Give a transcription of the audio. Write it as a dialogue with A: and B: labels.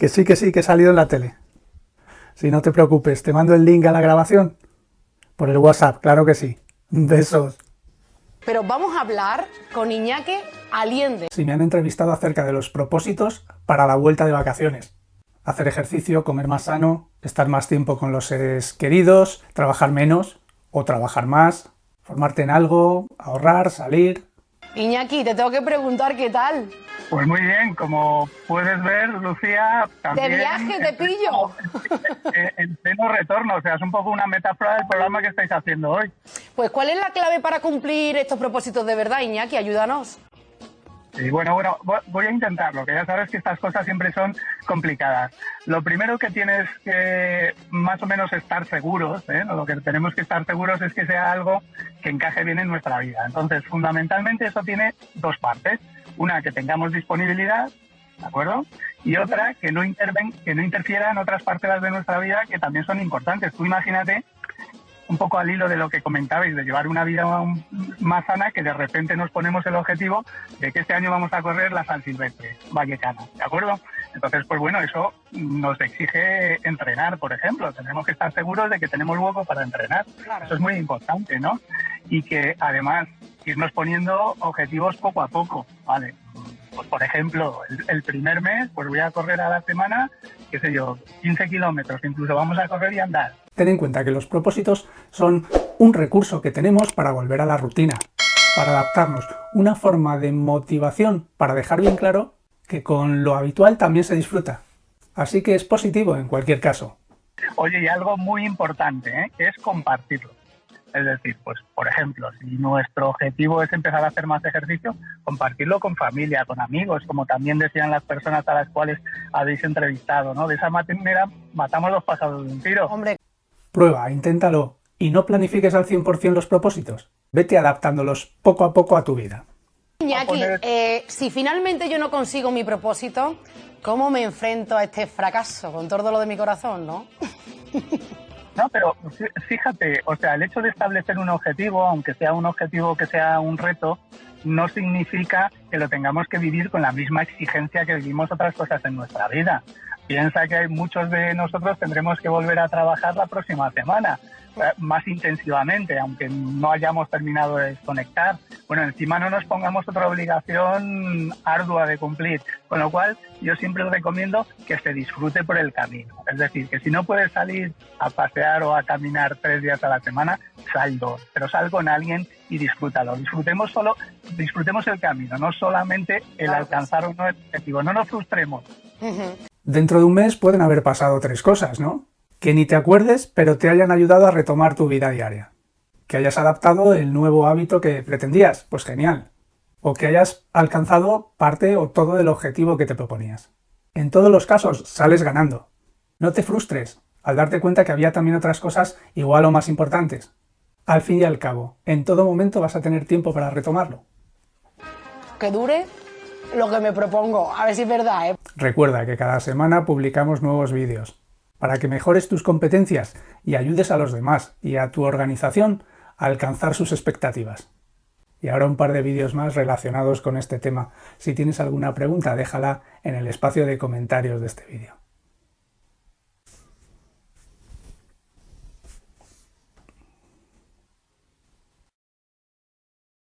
A: Que sí, que sí, que he salido en la tele. Si no te preocupes, te mando el link a la grabación por el WhatsApp, claro que sí. Besos.
B: Pero vamos a hablar con Iñaki Aliende.
A: Si me han entrevistado acerca de los propósitos para la vuelta de vacaciones. Hacer ejercicio, comer más sano, estar más tiempo con los seres queridos, trabajar menos o trabajar más, formarte en algo, ahorrar, salir.
B: Iñaki, te tengo que preguntar qué tal.
C: Pues muy bien, como puedes ver, Lucía, también...
B: ¡De viaje te pillo!
C: En pleno retorno, o sea, es un poco una metáfora del programa que estáis haciendo hoy.
B: Pues, ¿cuál es la clave para cumplir estos propósitos de verdad, Iñaki? Ayúdanos.
C: Sí, bueno, bueno, voy a intentarlo, que ya sabes que estas cosas siempre son complicadas. Lo primero que tienes que más o menos estar seguros, ¿eh? lo que tenemos que estar seguros es que sea algo que encaje bien en nuestra vida. Entonces, fundamentalmente eso tiene dos partes. Una, que tengamos disponibilidad, ¿de acuerdo? Y otra, que no, interven, que no interfiera en otras partes de nuestra vida que también son importantes. Tú imagínate un poco al hilo de lo que comentabais, de llevar una vida más sana, que de repente nos ponemos el objetivo de que este año vamos a correr la San Silvestre Vallecana, ¿de acuerdo? Entonces, pues bueno, eso nos exige entrenar, por ejemplo. Tenemos que estar seguros de que tenemos hueco para entrenar. Eso es muy importante, ¿no? Y que además irnos poniendo objetivos poco a poco, ¿vale? Pues por ejemplo, el, primer mes, pues voy a correr a la semana, qué sé yo, 15 kilómetros, incluso vamos a correr y andar.
A: Ten en cuenta que los propósitos son un recurso que tenemos para volver a la rutina, para adaptarnos, una forma de motivación para dejar bien claro que con lo habitual también se disfruta. Así que es positivo en cualquier caso.
C: Oye, y algo muy importante, ¿eh? es compartirlo. Es decir, pues por ejemplo, si nuestro objetivo es empezar a hacer más ejercicio, compartirlo con familia, con amigos, como también decían las personas a las cuales habéis entrevistado, ¿no? De esa manera matamos los pasados de un tiro.
B: Hombre.
A: Prueba, inténtalo y no planifiques al 100% los propósitos. Vete adaptándolos poco a poco a tu vida.
B: Iñaki, eh, si finalmente yo no consigo mi propósito, ¿cómo me enfrento a este fracaso con todo lo de mi corazón, no?
C: No, pero fíjate, o sea, el hecho de establecer un objetivo, aunque sea un objetivo que sea un reto, no significa que lo tengamos que vivir con la misma exigencia que vivimos otras cosas en nuestra vida. Piensa que muchos de nosotros tendremos que volver a trabajar la próxima semana, eh, más intensivamente, aunque no hayamos terminado de desconectar. Bueno, encima no nos pongamos otra obligación ardua de cumplir, con lo cual yo siempre recomiendo que se disfrute por el camino. Es decir, que si no puedes salir a pasear o a caminar tres días a la semana, sal dos, pero sal con alguien y disfrútalo. Disfrutemos solo, disfrutemos el camino, no solamente el alcanzar un objetivo. No nos frustremos.
A: Dentro de un mes pueden haber pasado tres cosas, ¿no? Que ni te acuerdes, pero te hayan ayudado a retomar tu vida diaria. Que hayas adaptado el nuevo hábito que pretendías, pues genial. O que hayas alcanzado parte o todo del objetivo que te proponías. En todos los casos, sales ganando. No te frustres al darte cuenta que había también otras cosas igual o más importantes. Al fin y al cabo, en todo momento vas a tener tiempo para retomarlo.
B: Que dure lo que me propongo. A ver si es verdad, ¿eh?
A: Recuerda que cada semana publicamos nuevos vídeos para que mejores tus competencias y ayudes a los demás y a tu organización alcanzar sus expectativas. Y ahora un par de vídeos más relacionados con este tema. Si tienes alguna pregunta, déjala en el espacio de comentarios de este vídeo.